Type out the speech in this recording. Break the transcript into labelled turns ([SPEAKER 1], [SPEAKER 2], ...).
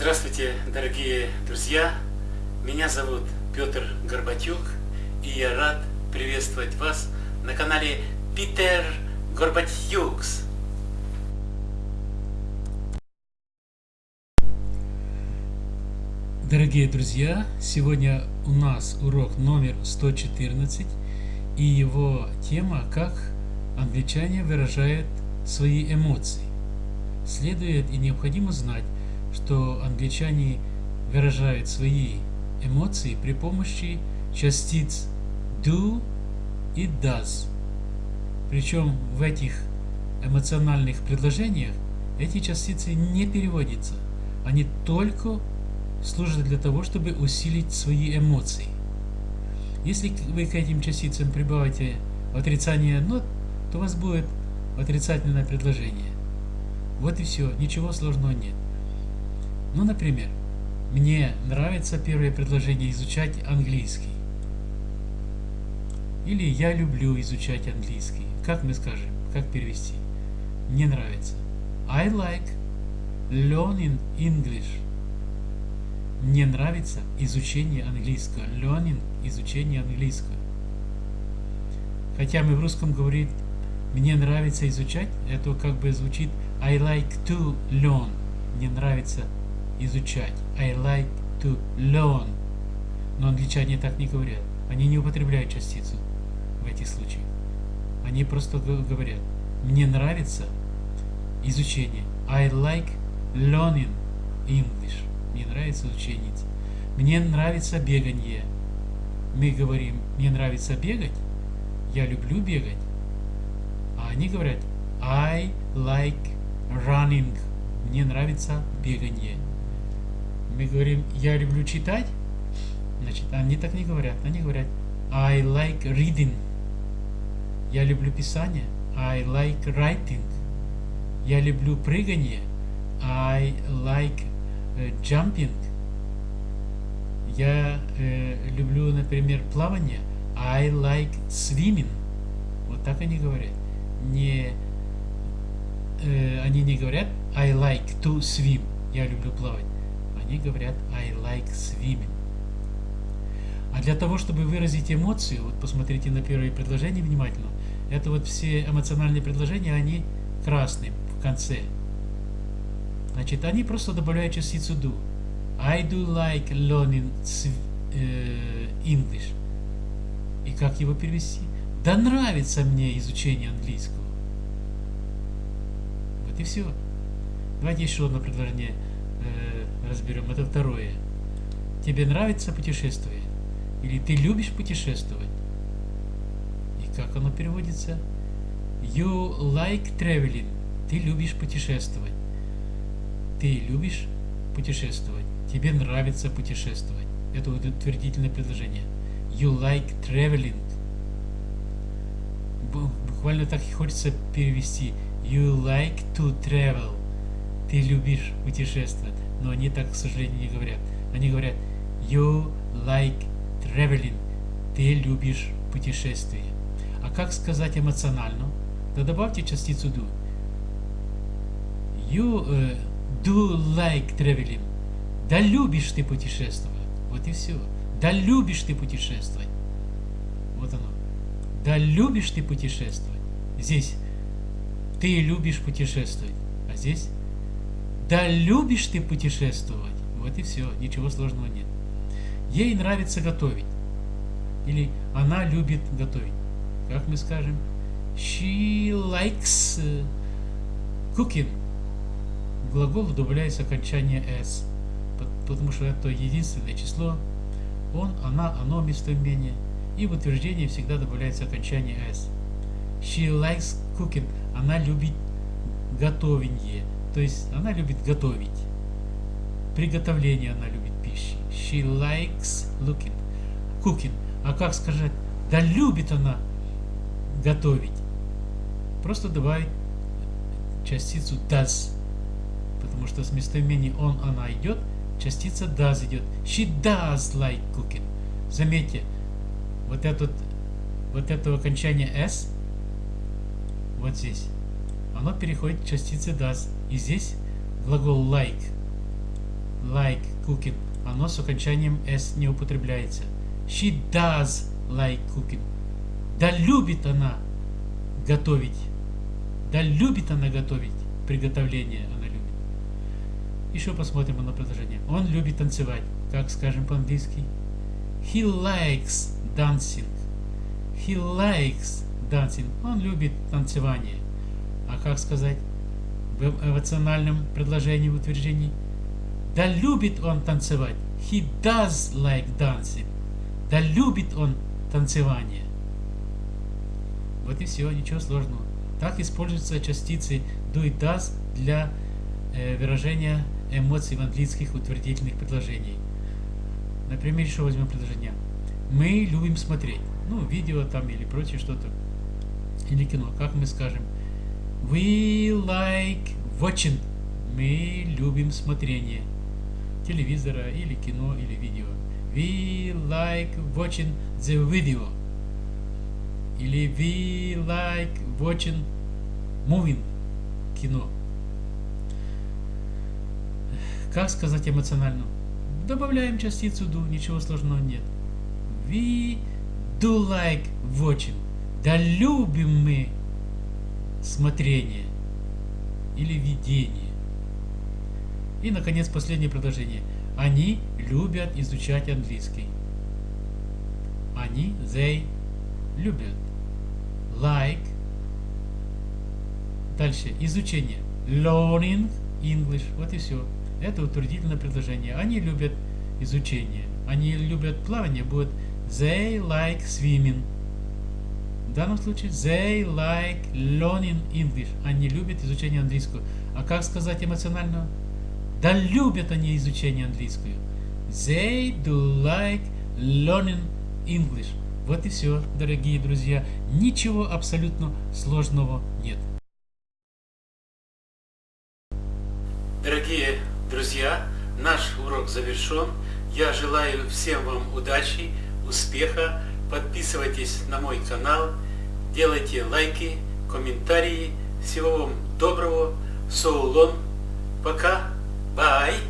[SPEAKER 1] Здравствуйте, дорогие друзья! Меня зовут Петр Горбатюк, и я рад приветствовать вас на канале Питер Горбатюкс. Дорогие друзья, сегодня у нас урок номер 114, и его тема «Как англичане выражают свои эмоции». Следует и необходимо знать, что англичане выражают свои эмоции при помощи частиц do и does. Причем в этих эмоциональных предложениях эти частицы не переводятся. Они только служат для того, чтобы усилить свои эмоции. Если вы к этим частицам прибавите отрицание «not», то у вас будет отрицательное предложение. Вот и все, ничего сложного нет. Ну, например, мне нравится первое предложение изучать английский. Или я люблю изучать английский. Как мы скажем? Как перевести? Мне нравится. I like learning English. Мне нравится изучение английского. Learning – изучение английского. Хотя мы в русском говорим «мне нравится изучать», это как бы звучит I like to learn. Мне нравится. I like to learn. Но англичане так не говорят. Они не употребляют частицу в этих случаях. Они просто говорят, мне нравится изучение. I like learning English. Мне нравится изучение. Мне нравится бегание. Мы говорим, мне нравится бегать. Я люблю бегать. А они говорят, I like running. Мне нравится бегание мы говорим, я люблю читать, значит, они так не говорят. Они говорят, I like reading. Я люблю писание. I like writing. Я люблю прыгание. I like uh, jumping. Я э, люблю, например, плавание. I like swimming. Вот так они говорят. Не, э, они не говорят I like to swim. Я люблю плавать они говорят I like swimming. А для того, чтобы выразить эмоцию, вот посмотрите на первое предложение внимательно, это вот все эмоциональные предложения, они красные в конце. Значит, они просто добавляют частицу do. I do like learning э, English. И как его перевести? Да нравится мне изучение английского. Вот и все. Давайте еще одно предложение э, разберем. Это второе. Тебе нравится путешествие? Или ты любишь путешествовать? И как оно переводится? You like traveling. Ты любишь путешествовать. Ты любишь путешествовать. Тебе нравится путешествовать. Это утвердительное предложение. You like traveling. Буквально так и хочется перевести. You like to travel ты любишь путешествовать. Но они так, к сожалению, не говорят. Они говорят, you like traveling. Ты любишь путешествие. А как сказать эмоционально? Да добавьте частицу do. You uh, do like traveling. Да любишь ты путешествовать. Вот и все. Да любишь ты путешествовать. Вот оно. Да любишь ты путешествовать. Здесь ты любишь путешествовать. А здесь да любишь ты путешествовать. Вот и все, ничего сложного нет. Ей нравится готовить. Или она любит готовить. Как мы скажем? She likes cooking. Глагол добавляется окончание s. Потому что это единственное число. Он, она, оно местоимение. И в утверждении всегда добавляется окончание s. She likes cooking. Она любит готовение. То есть она любит готовить. Приготовление она любит пищи. She likes looking, cooking. А как сказать? Да любит она готовить. Просто добавить частицу does. Потому что с местоимения он, она идет, частица does идет. She does like cooking. Заметьте, вот, этот, вот это окончание s, вот здесь, оно переходит к частице does. И здесь глагол like. like cooking. Оно с окончанием s не употребляется. She does like cooking. Да любит она готовить. Да любит она готовить. Приготовление она любит. Еще посмотрим на предложение. Он любит танцевать. Как скажем по-английски? He likes dancing. He likes dancing. Он любит танцевание. А как сказать в эмоциональном предложении, в утверждении? Да любит он танцевать. He does like dancing. Да любит он танцевание. Вот и все, ничего сложного. Так используются частицы do и does для э, выражения эмоций в английских утвердительных предложений. Например, еще возьмем предложение. Мы любим смотреть. Ну, видео там или прочее что-то. Или кино. Как мы скажем? We like watching. Мы любим смотрение телевизора или кино или видео. We like watching the video. Или we like watching moving. Кино. Как сказать эмоционально? Добавляем частицу do, ничего сложного нет. We do like watching. Да любим мы смотрение или видение. И, наконец, последнее предложение. Они любят изучать английский. Они, they, любят. Like. Дальше. Изучение. Learning English. Вот и все. Это утвердительное предложение. Они любят изучение. Они любят плавание. Будет they like swimming. В данном случае they like learning English. Они любят изучение английского. А как сказать эмоционально? Да любят они изучение английского. They do like learning English. Вот и все, дорогие друзья. Ничего абсолютно сложного нет.
[SPEAKER 2] Дорогие друзья, наш урок завершен. Я желаю всем вам удачи, успеха. Подписывайтесь на мой канал, делайте лайки, комментарии. Всего вам доброго. So. Пока. Bye.